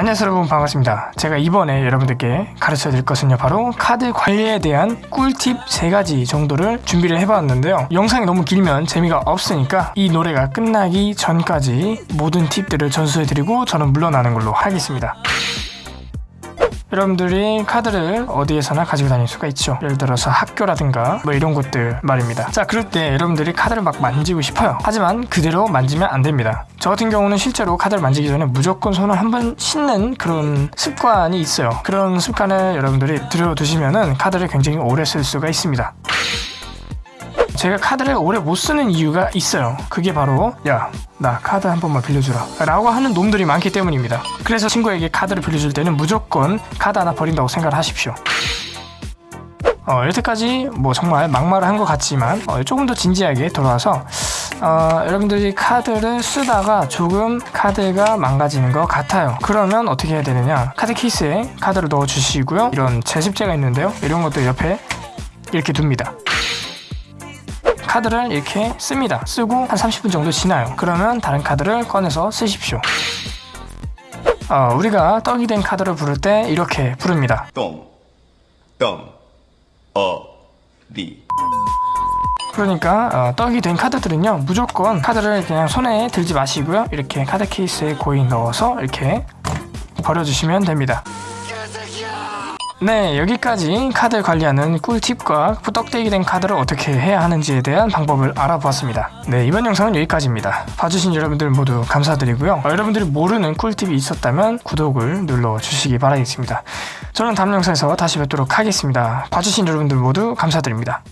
안녕하세요 여러분. 반갑습니다. 제가 이번에 여러분들께 가르쳐 드릴 것은요 바로 카드 관리에 대한 꿀팁 3가지 정도를 준비를 해봤는데요. 영상이 너무 길면 재미가 없으니까 이 노래가 끝나기 전까지 모든 팁들을 전수해 드리고 저는 물러나는 걸로 하겠습니다 여러분들이 카드를 어디에서나 가지고 다닐 수가 있죠. 예를 들어서 학교라든가 뭐 이런 곳들 말입니다. 자 그럴 때 여러분들이 카드를 막 만지고 싶어요. 하지만 그대로 만지면 안 됩니다. 저 같은 경우는 실제로 카드를 만지기 전에 무조건 손을 한번 씻는 그런 습관이 있어요. 그런 습관을 여러분들이 들여두시면은 카드를 굉장히 오래 쓸 수가 있습니다 제가 카드를 오래 못 쓰는 이유가 있어요. 그게 바로 야 나 카드 한 번만 빌려주라. 라고 하는 놈들이 많기 때문입니다. 그래서 친구에게 카드를 빌려줄 때는 무조건 카드 하나 버린다고 생각을 하십시오. 어, 여태까지 뭐 정말 막말을 한 것 같지만 어, 조금 더 진지하게 돌아와서 어, 여러분들이 카드를 쓰다가 조금 카드가 망가지는 것 같아요. 그러면 어떻게 해야 되느냐? 카드 케이스에 카드를 넣어 주시고요. 이런 제습제가 있는데요. 이런 것도 옆에 이렇게 둡니다 카드를 이렇게 씁니다. 쓰고 한 30분 정도 지나요. 그러면 다른 카드를 꺼내서 쓰십시오. 어, 우리가 떡이 된 카드를 부를 때 이렇게 부릅니다. 똥, 똥, 어, 리. 그러니까 어, 떡이 된 카드들은요 무조건 카드를 그냥 손에 들지 마시고요. 이렇게 카드 케이스에 고이 넣어서 이렇게 버려주시면 됩니다. 네 여기까지 카드 관리하는 꿀팁과 떡대기 된 카드를 어떻게 해야 하는지에 대한 방법을 알아보았습니다. 네 이번 영상은 여기까지입니다. 봐주신 여러분들 모두 감사드리고요. 어, 여러분들이 모르는 꿀팁이 있었다면 구독을 눌러주시기 바라겠습니다. 저는 다음 영상에서 다시 뵙도록 하겠습니다. 봐주신 여러분들 모두 감사드립니다